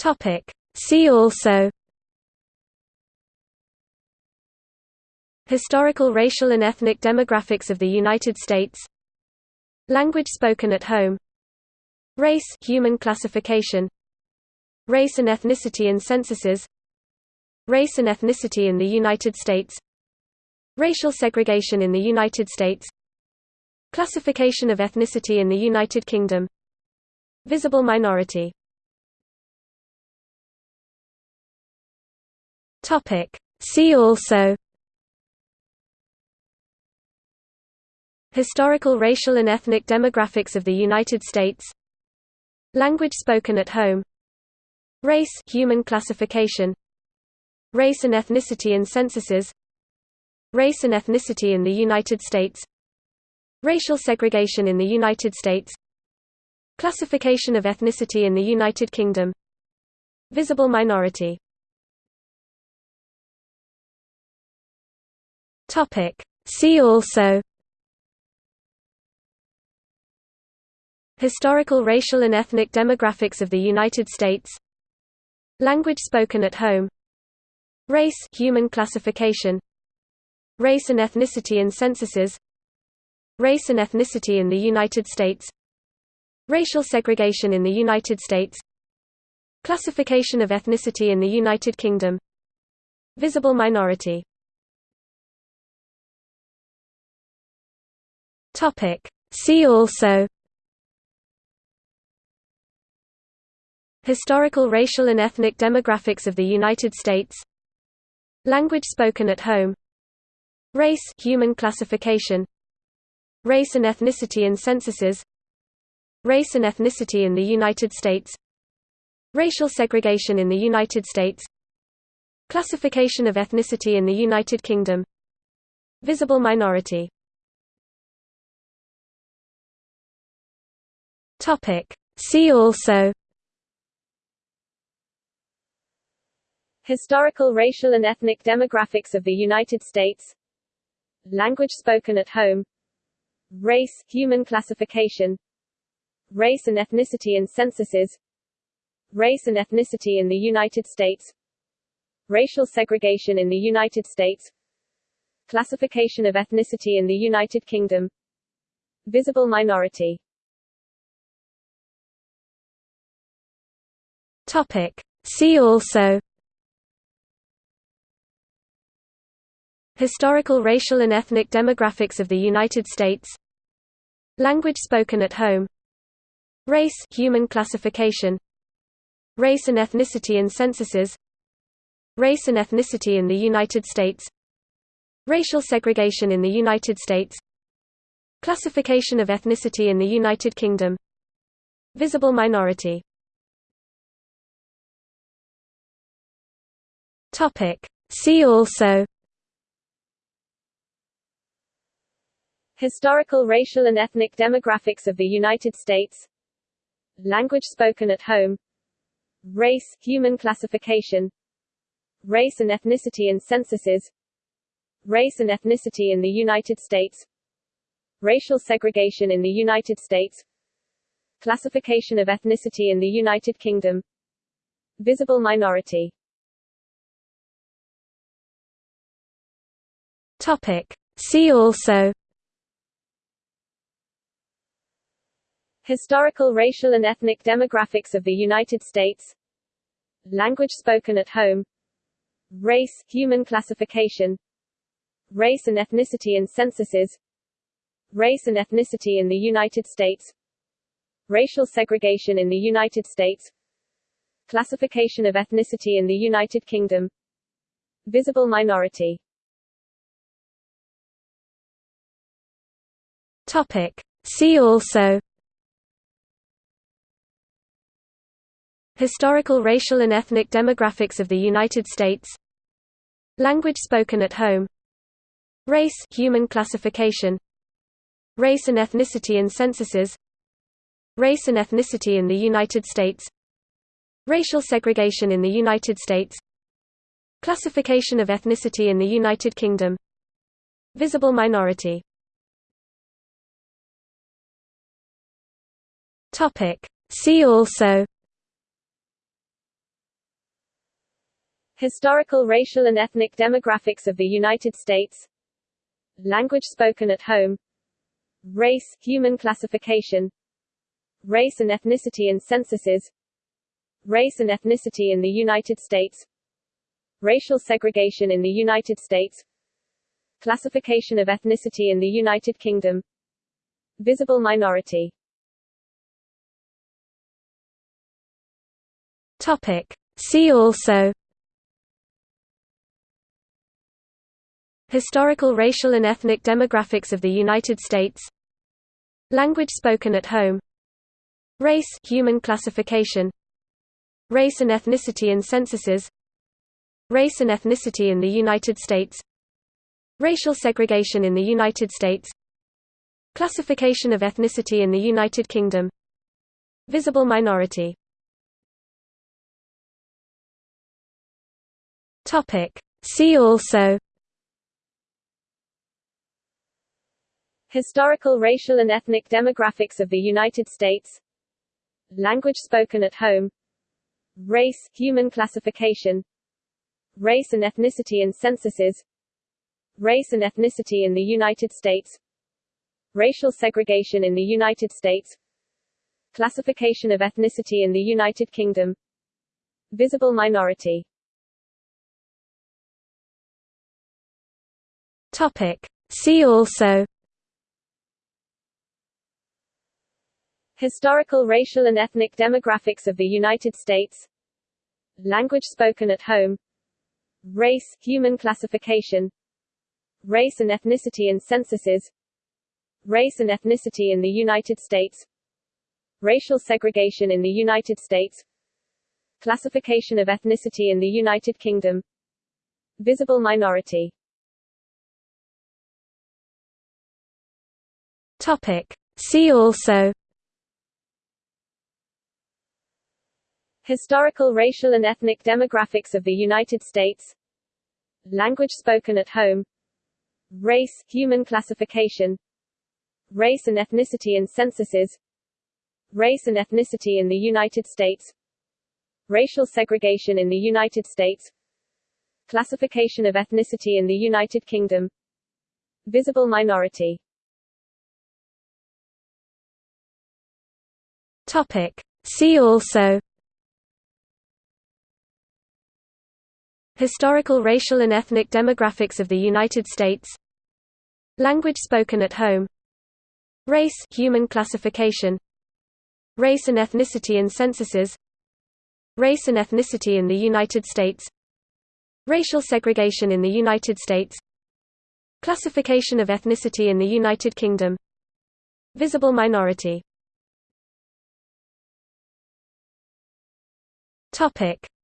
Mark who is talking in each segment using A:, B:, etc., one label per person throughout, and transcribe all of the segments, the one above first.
A: Topic. See also Historical racial and ethnic demographics of the United States Language spoken at home Race human classification Race and ethnicity in censuses Race and ethnicity in the United States Racial segregation in the United States Classification of ethnicity in the United Kingdom Visible minority See also Historical racial and ethnic demographics of the United States Language spoken at home Race human classification Race and ethnicity in censuses Race and ethnicity in the United States Racial segregation in the United States Classification of ethnicity in the United Kingdom Visible minority See also Historical racial and ethnic demographics of the United States Language spoken at home Race human classification Race and ethnicity in censuses Race and ethnicity in the United States Racial segregation in the United States Classification of ethnicity in the United Kingdom Visible minority See also Historical racial and ethnic demographics of the United States Language spoken at home Race human classification Race and ethnicity in censuses Race and ethnicity in the United States Racial segregation in the United States Classification of ethnicity in the United Kingdom Visible minority See also
B: Historical racial and ethnic demographics of the United States. Language spoken at home. Race human classification. Race and ethnicity in censuses. Race and ethnicity in the United States. Racial segregation in the United States. Classification of ethnicity in the United Kingdom. Visible minority
A: Topic. See also Historical racial and ethnic demographics of the United States Language spoken at home Race human classification Race and ethnicity in censuses Race and ethnicity in the United States Racial segregation in the United States Classification of ethnicity in the United Kingdom Visible minority See also
B: Historical racial and ethnic demographics of the United States. Language spoken at home. Race human classification. Race and ethnicity in censuses. Race and ethnicity in the United States. Racial segregation in the United States. Classification of ethnicity in the United Kingdom. Visible minority
A: Topic. See also
B: Historical racial and ethnic demographics of the United States. Language spoken at home. Race human classification. Race and ethnicity in censuses. Race and ethnicity in the United States. Racial segregation in the United States. Classification of ethnicity in the United Kingdom. Visible minority
A: Topic. See also Historical racial and ethnic demographics of the United States Language spoken at home Race human classification Race and ethnicity in censuses Race and ethnicity in the United States Racial segregation in the United States Classification of ethnicity in the United Kingdom Visible minority See also
B: Historical racial and ethnic demographics of the United States. Language spoken at home. Race, human classification. Race and ethnicity in censuses. Race and ethnicity in the United States. Racial segregation in the United States. Classification of ethnicity in the United Kingdom. Visible minority
A: Topic. See also Historical racial and ethnic demographics of the United States Language spoken at home Race human classification Race and ethnicity in censuses Race and ethnicity in the United States Racial segregation in the United States Classification of ethnicity in the United Kingdom Visible minority See also
B: Historical racial and ethnic demographics of the United States. Language spoken at home. Race, human classification. Race and ethnicity in censuses. Race and ethnicity in the United States. Racial segregation in the United States. Classification of ethnicity in the United Kingdom. Visible minority
A: Topic. See also
B: Historical racial and ethnic demographics of the United States. Language spoken at home. Race, human classification. Race and ethnicity in censuses. Race and ethnicity in the United States. Racial segregation in the United States. Classification of ethnicity in the United Kingdom. Visible minority
A: Topic. See also
B: Historical racial and ethnic demographics of the United States. Language spoken at home. Race, human classification. Race and ethnicity in censuses. Race and ethnicity in the United States. Racial segregation in the United States. Classification of ethnicity in the United Kingdom. Visible minority
A: Topic. See also Historical racial and ethnic demographics of the United States Language spoken at home Race human classification Race and ethnicity in censuses Race and ethnicity in the United States Racial segregation in the United States Classification of ethnicity in the United Kingdom Visible minority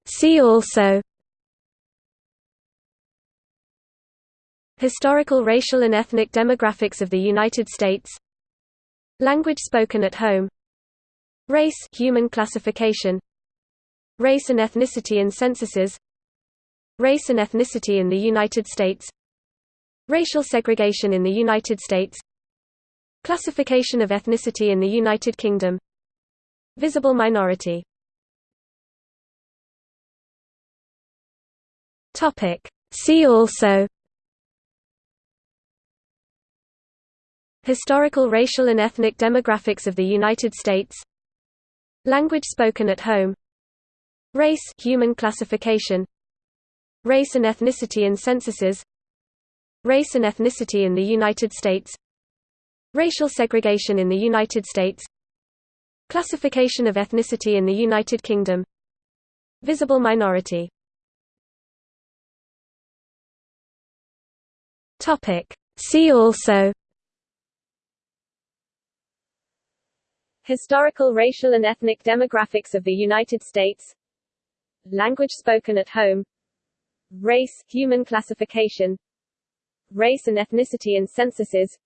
A: See also Historical racial and ethnic demographics of the United States Language spoken at home Race human classification Race and ethnicity in censuses Race and ethnicity in the United States Racial segregation in the United States Classification of ethnicity in the United Kingdom Visible minority See also Historical racial and ethnic demographics of the United States Language spoken at home Race human classification Race and ethnicity in censuses Race and ethnicity in the United States Racial segregation in the United States Classification of ethnicity in the United Kingdom Visible minority See also.
B: Historical racial and ethnic demographics of the United States. Language spoken at home. Race, human classification. Race and ethnicity in censuses.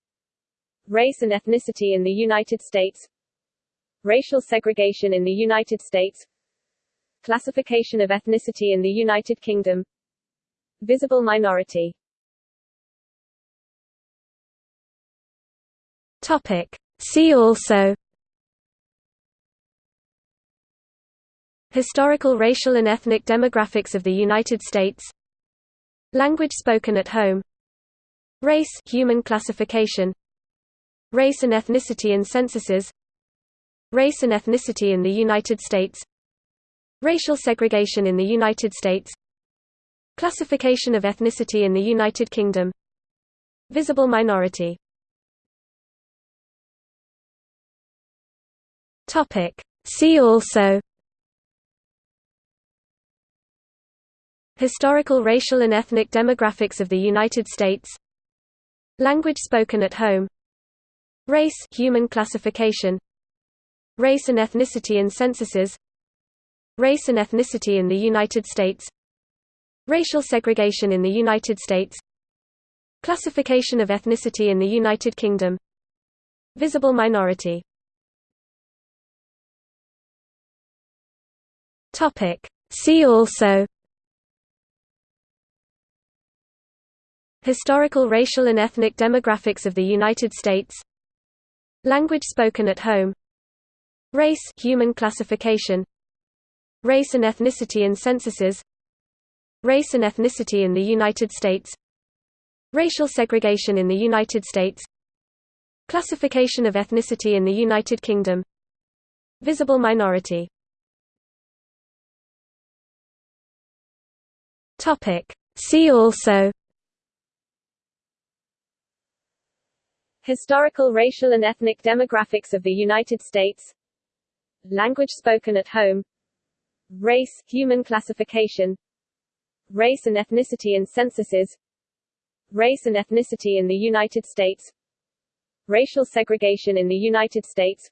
B: Race and ethnicity in the United States. Racial segregation in the United States. Classification of ethnicity in the United Kingdom. Visible minority
A: Topic. See also Historical racial and ethnic demographics of the United States Language spoken at home Race human classification Race and ethnicity in censuses Race and ethnicity in the United States Racial segregation in the United States Classification of ethnicity in the United Kingdom Visible minority See also Historical racial and ethnic demographics of the United States Language spoken at home Race human classification Race and ethnicity in censuses Race and ethnicity in the United States Racial segregation in the United States Classification of ethnicity in the United Kingdom Visible minority See also Historical racial and ethnic demographics of the United States Language spoken at home Race human classification Race and ethnicity in censuses Race and ethnicity in the United States Racial segregation in the United States Classification of ethnicity in the United Kingdom Visible minority See also
B: Historical racial and ethnic demographics of the United States. Language spoken at home. Race human classification. Race and ethnicity in censuses. Race and ethnicity in the United States. Racial segregation in the United States.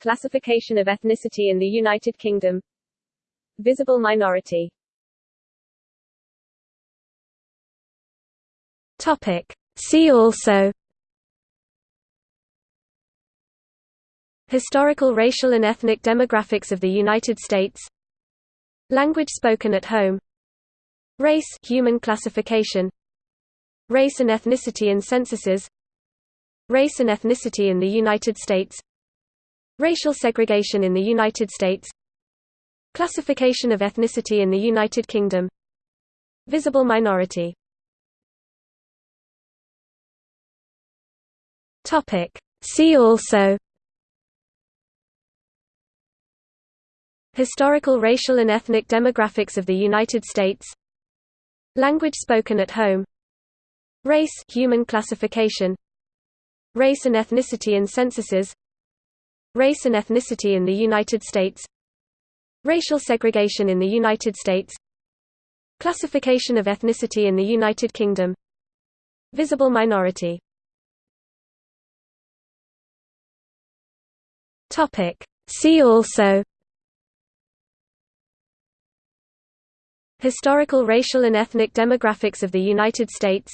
B: Classification of ethnicity in the United Kingdom. Visible minority
A: Topic. See also Historical racial and ethnic demographics of the United States Language spoken at home Race human classification Race and ethnicity in censuses Race and ethnicity in the United States Racial segregation in the United States Classification of ethnicity in the United Kingdom Visible minority See also Historical racial and ethnic demographics of the United States Language spoken at home Race human classification Race and ethnicity in censuses Race and ethnicity in the United States Racial segregation in the United States Classification of ethnicity in the United Kingdom Visible minority See also Historical racial and ethnic demographics of the United States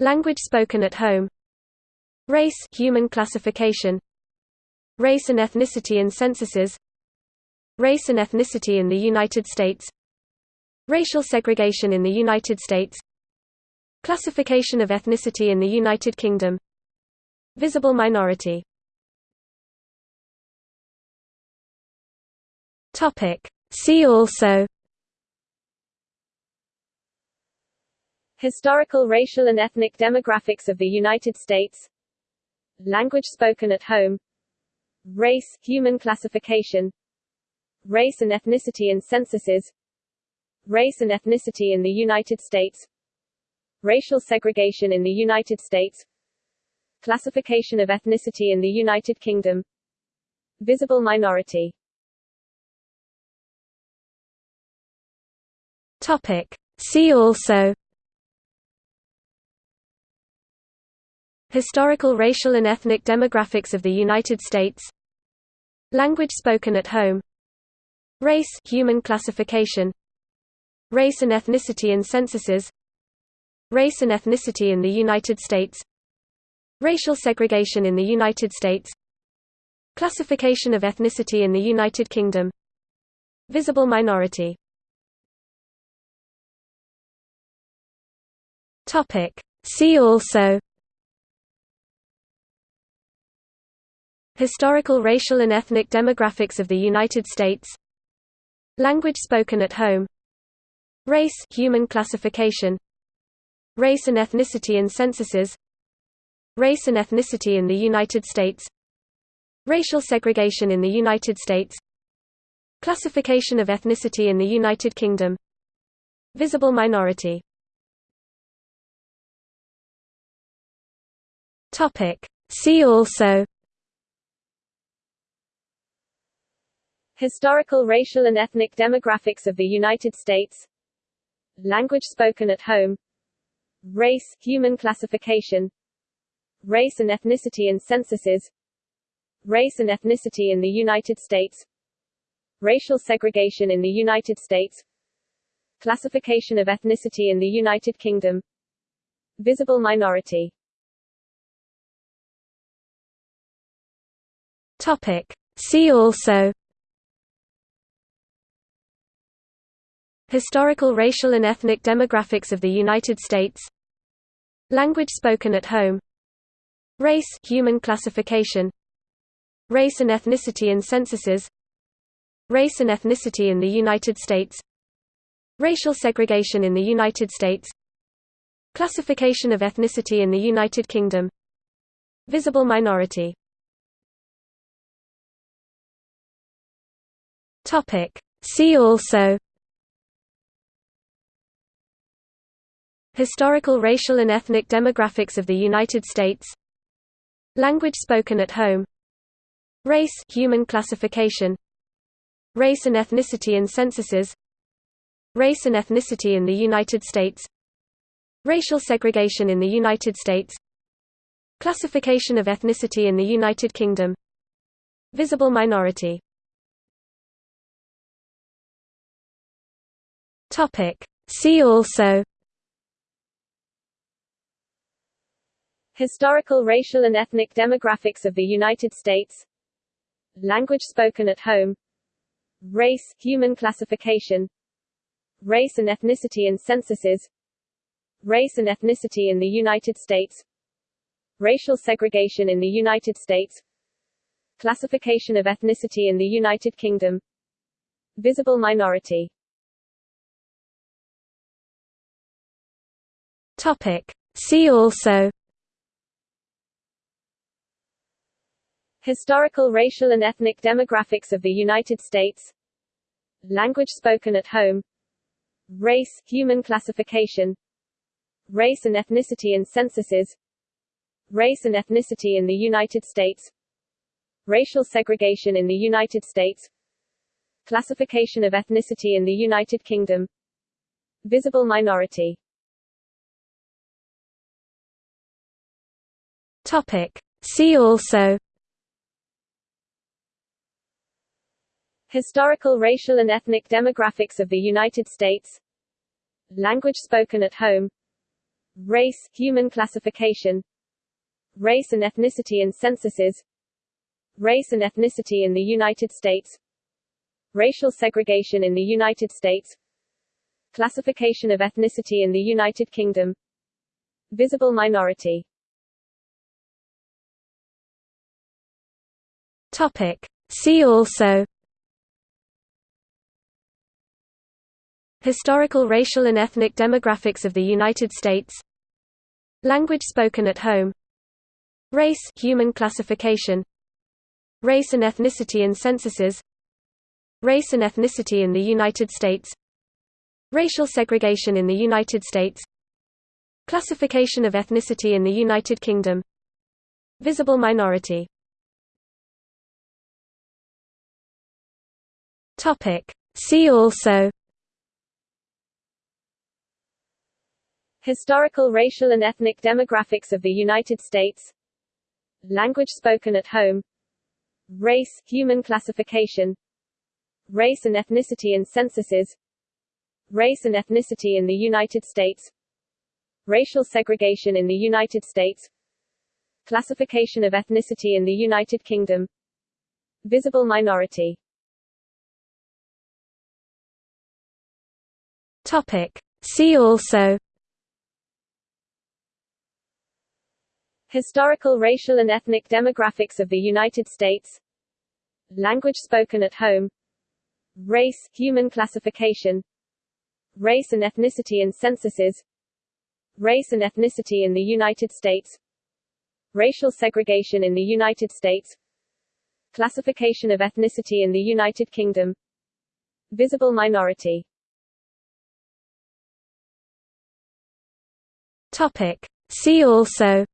A: Language spoken at home Race human classification Race and ethnicity in censuses Race and ethnicity in the United States Racial segregation in the United States Classification of ethnicity in the United Kingdom Visible minority See also.
B: Historical racial and ethnic demographics of the United States. Language spoken at home. Race human classification. Race and ethnicity in censuses. Race and ethnicity in the United States. Racial segregation in the United States. Classification of ethnicity in the United Kingdom. Visible minority
A: Topic. See also Historical racial and ethnic demographics of the United States Language spoken at home Race human classification Race and ethnicity in censuses Race and ethnicity in the United States Racial segregation in the United States Classification of ethnicity in the United Kingdom Visible minority See also Historical racial and ethnic demographics of the United States Language spoken at home Race human classification Race and ethnicity in censuses Race and ethnicity in the United States Racial segregation in the United States Classification of ethnicity in the United Kingdom Visible minority See also
B: Historical racial and ethnic demographics of the United States. Language spoken at home. Race human classification. Race and ethnicity in censuses. Race and ethnicity in the United States. Racial segregation in the United States. Classification of ethnicity in the United Kingdom. Visible minority
A: Topic. See also Historical racial and ethnic demographics of the United States Language spoken at home Race human classification Race and ethnicity in censuses Race and ethnicity in the United States Racial segregation in the United States Classification of ethnicity in the United Kingdom Visible minority See also Historical racial and ethnic demographics of the United States Language spoken at home Race human classification Race and ethnicity in censuses Race and ethnicity in the United States Racial segregation in the United States Classification of ethnicity in the United Kingdom Visible minority See also
B: Historical racial and ethnic demographics of the United States. Language spoken at home. Race human classification. Race and ethnicity in censuses. Race and ethnicity in the United States. Racial segregation in the United States. Classification of ethnicity in the United Kingdom. Visible minority
A: Topic. See also
B: Historical racial and ethnic demographics of the United States. Language spoken at home. Race human classification. Race and ethnicity in censuses. Race and ethnicity in the United States. Racial segregation in the United States. Classification of ethnicity in the United Kingdom. Visible minority
A: Topic. See also
B: Historical racial and ethnic demographics of the United States. Language spoken at home. Race human classification. Race and ethnicity in censuses. Race and ethnicity in the United States. Racial segregation in the United States. Classification of ethnicity in the United Kingdom. Visible minority
A: Topic. See also Historical racial and ethnic demographics of the United States Language spoken at home Race human classification Race and ethnicity in censuses Race and ethnicity in the United States Racial segregation in the United States Classification of ethnicity in the United Kingdom Visible minority See also
B: Historical racial and ethnic demographics of the United States. Language spoken at home. Race human classification. Race and ethnicity in censuses. Race and ethnicity in the United States. Racial segregation in the United States. Classification of ethnicity in the United Kingdom. Visible minority
A: Topic. See also
B: Historical racial and ethnic demographics of the United States. Language spoken at home. Race, human classification. Race and ethnicity in censuses. Race and ethnicity in the United States. Racial segregation in the United States. Classification of ethnicity in the United Kingdom. Visible minority
A: Topic. See also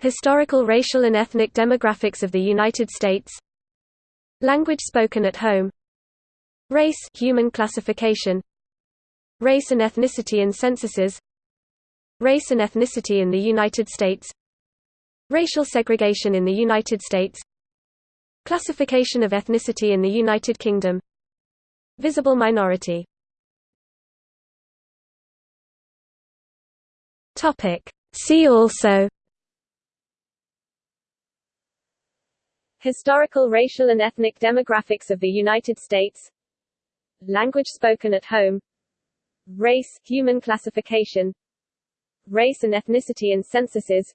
A: Historical racial and ethnic demographics of the United States Language spoken at home Race human classification Race and ethnicity in censuses Race and ethnicity in the United States Racial segregation in the United States Classification of ethnicity in the United Kingdom Visible minority See also
B: Historical racial and ethnic demographics of the United States. Language spoken at home. Race, human classification. Race and ethnicity in censuses.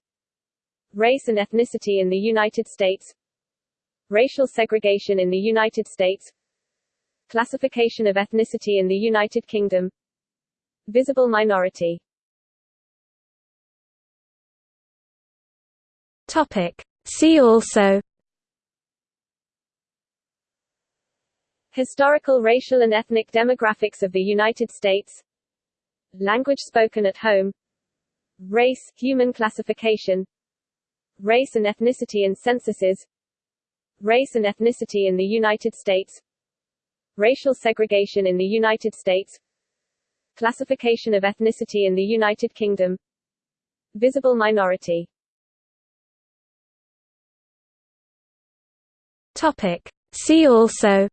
B: Race and ethnicity in the United States. Racial segregation in the United States. Classification of ethnicity in the United Kingdom. Visible minority
A: Topic. See also
B: Historical racial and ethnic demographics of the United States. Language spoken at home. Race, human classification. Race and ethnicity in censuses. Race and ethnicity in the United States. Racial segregation in the United States. Classification of ethnicity in the United Kingdom. Visible minority
A: Topic. See also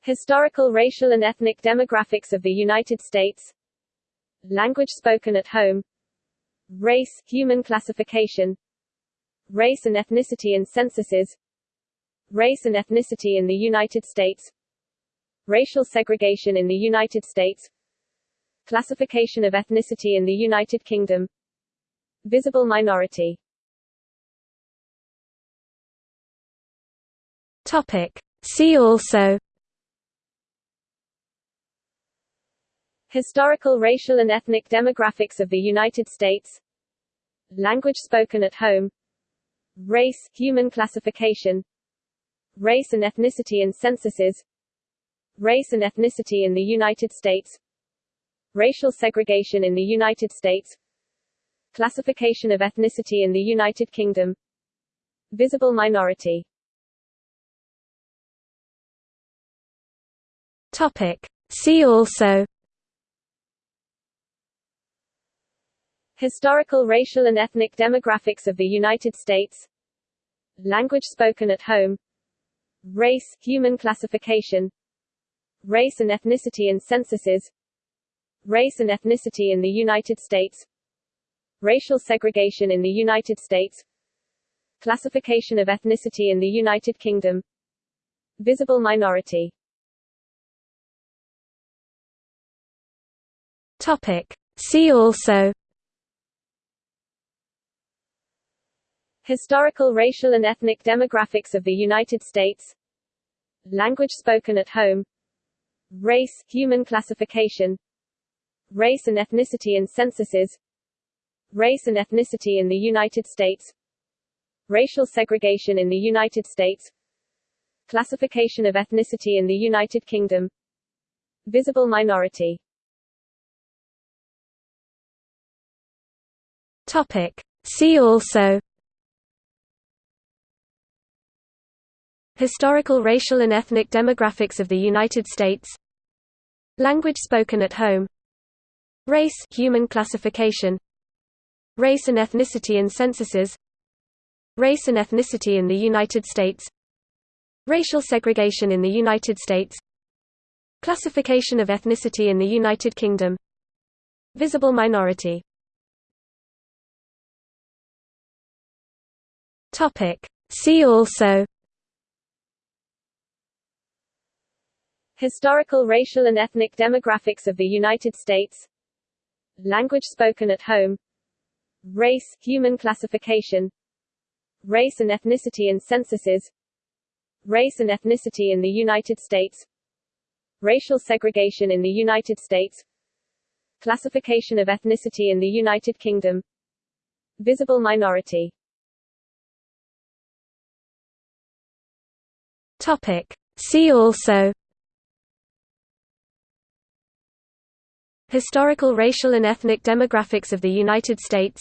B: Historical racial and ethnic demographics of the United States. Language spoken at home. Race, human classification. Race and ethnicity in censuses. Race and ethnicity in the United States. Racial segregation in the United States. Classification of ethnicity in the United Kingdom. Visible minority
A: Topic. See also
B: Historical racial and ethnic demographics of the United States. Language spoken at home. Race, human classification. Race and ethnicity in censuses. Race and ethnicity in the United States. Racial segregation in the United States. Classification of ethnicity in the United Kingdom. Visible minority
A: Topic. See also
B: Historical racial and ethnic demographics of the United States. Language spoken at home. Race, human classification. Race and ethnicity in censuses. Race and ethnicity in the United States. Racial segregation in the United States. Classification of ethnicity in the United Kingdom. Visible minority
A: Topic. See also.
B: Historical racial and ethnic demographics of the United States. Language spoken at home. Race, human classification. Race and ethnicity in censuses. Race and ethnicity in the United States. Racial segregation in the United States. Classification of ethnicity in the United Kingdom. Visible minority
A: Topic. See also Historical racial and ethnic demographics of the United States Language spoken at home Race human classification Race and ethnicity in censuses Race and ethnicity in the United States Racial segregation in the United States Classification of ethnicity in the United Kingdom Visible minority See also
B: Historical racial and ethnic demographics of the United States. Language spoken at home. Race, human classification. Race and ethnicity in censuses. Race and ethnicity in the United States. Racial segregation in the United States. Classification of ethnicity in the United Kingdom. Visible minority
A: Topic. See also Historical racial and ethnic demographics of the United States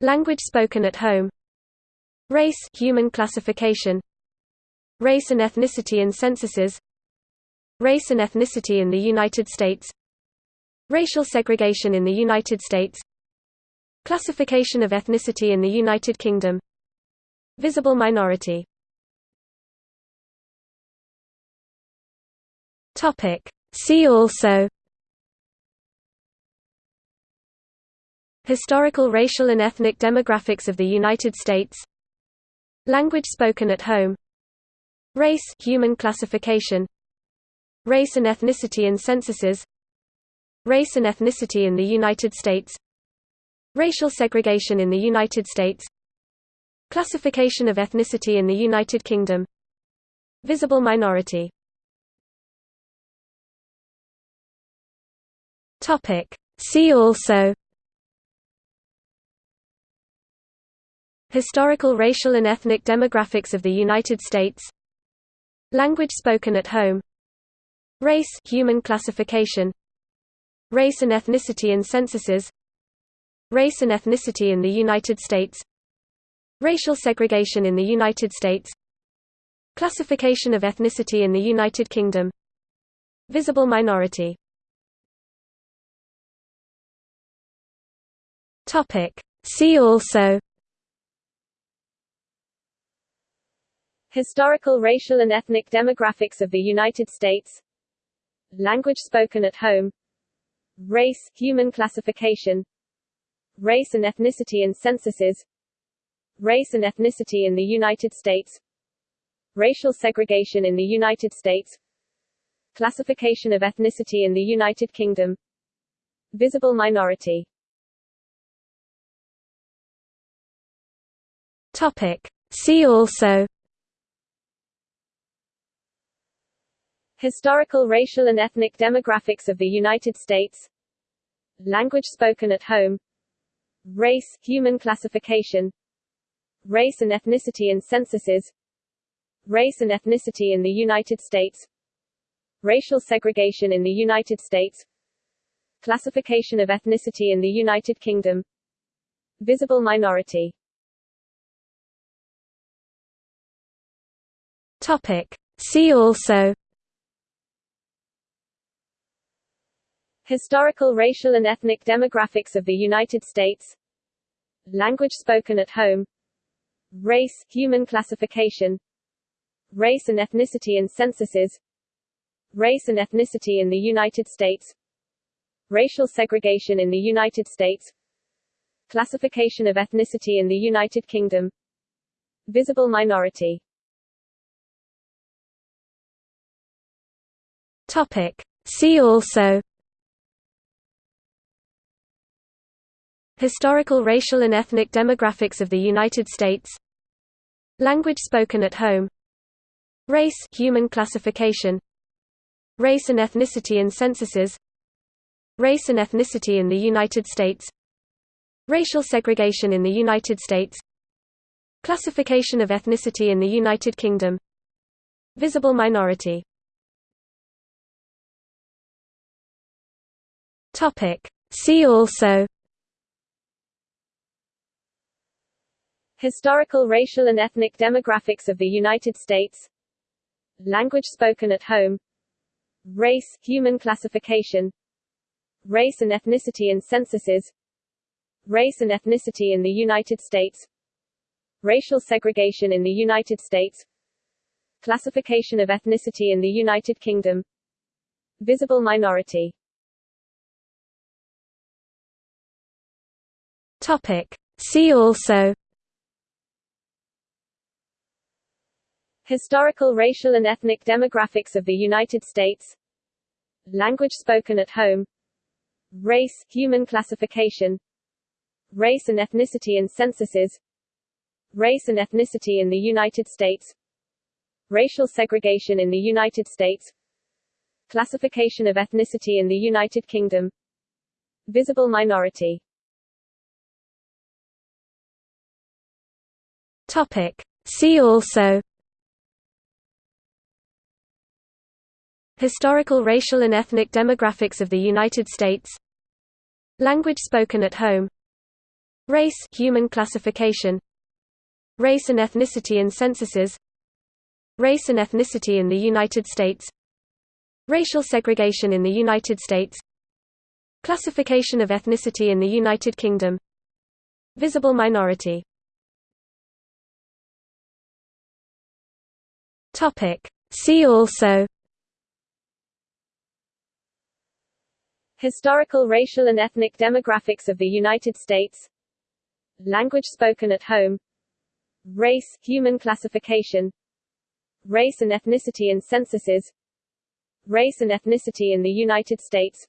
A: Language spoken at home Race human classification Race and ethnicity in censuses Race and ethnicity in the United States Racial segregation in the United States Classification of ethnicity in the United Kingdom Visible minority See also Historical racial and ethnic demographics of the United States Language spoken at home Race human classification Race and ethnicity in censuses Race and ethnicity in the United States Racial segregation in the United States Classification of ethnicity in the United Kingdom Visible minority See also Historical racial and ethnic demographics of the United States Language spoken at home Race human classification Race and ethnicity in censuses Race and ethnicity in the United States Racial segregation in the United States Classification of ethnicity in the United Kingdom Visible minority See also
B: Historical racial and ethnic demographics of the United States. Language spoken at home. Race human classification. Race and ethnicity in censuses. Race and ethnicity in the United States. Racial segregation in the United States. Classification of ethnicity in the United Kingdom. Visible minority
A: Topic. See also
B: Historical racial and ethnic demographics of the United States. Language spoken at home. Race human classification. Race and ethnicity in censuses. Race and ethnicity in the United States. Racial segregation in the United States. Classification of ethnicity in the United Kingdom. Visible minority
A: Topic. See also
B: Historical racial and ethnic demographics of the United States. Language spoken at home. Race human classification. Race and ethnicity in censuses. Race and ethnicity in the United States. Racial segregation in the United States. Classification of ethnicity in the United Kingdom. Visible minority
A: Topic. See also Historical racial and ethnic demographics of the United States Language spoken at home Race human classification Race and ethnicity in censuses Race and ethnicity in the United States Racial segregation in the United States Classification of ethnicity in the United Kingdom Visible minority See also
B: Historical racial and ethnic demographics of the United States. Language spoken at home. Race human classification. Race and ethnicity in censuses. Race and ethnicity in the United States. Racial segregation in the United States. Classification of ethnicity in the United Kingdom. Visible minority
A: Topic. See also
B: Historical racial and ethnic demographics of the United States. Language spoken at home. Race human classification. Race and ethnicity in censuses. Race and ethnicity in the United States. Racial segregation in the United States. Classification of ethnicity in the United Kingdom. Visible minority
A: Topic. See also Historical racial and ethnic demographics of the United States Language spoken at home Race human classification Race and ethnicity in censuses Race and ethnicity in the United States Racial segregation in the United States Classification of ethnicity in the United Kingdom Visible minority See also
B: Historical racial and ethnic demographics of the United States. Language spoken at home. Race, human classification. Race and ethnicity in censuses. Race and ethnicity in the United States.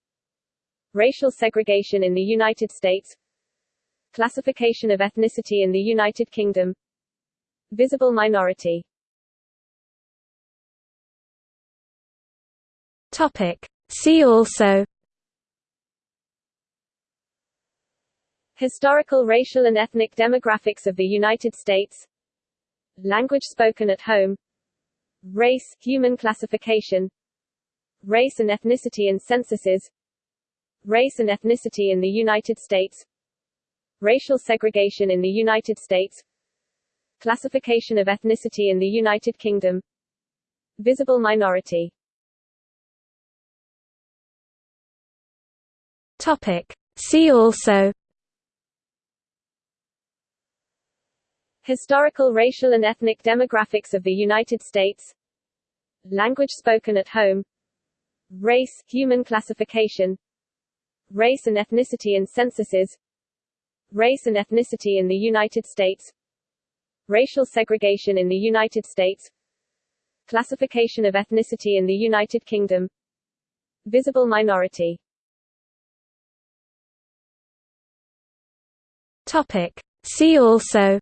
B: Racial segregation in the United States. Classification of ethnicity in the United Kingdom. Visible minority
A: Topic. See also
B: Historical racial and ethnic demographics of the United States. Language spoken at home. Race, human classification. Race and ethnicity in censuses. Race and ethnicity in the United States. Racial segregation in the United States. Classification of ethnicity in the United Kingdom. Visible minority
A: Topic. See also
B: Historical racial and ethnic demographics of the United States. Language spoken at home. Race, human classification. Race and ethnicity in censuses. Race and ethnicity in the United States. Racial segregation in the United States. Classification of ethnicity in the United Kingdom. Visible minority
A: Topic. See also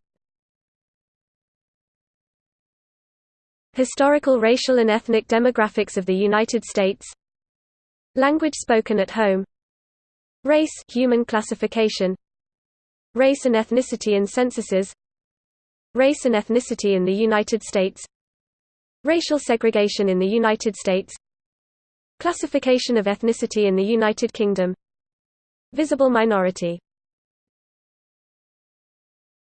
A: Historical racial and ethnic demographics of the United States Language spoken at home Race human classification Race and ethnicity in censuses Race and ethnicity in the United States Racial segregation in the United States Classification of ethnicity in the United Kingdom Visible minority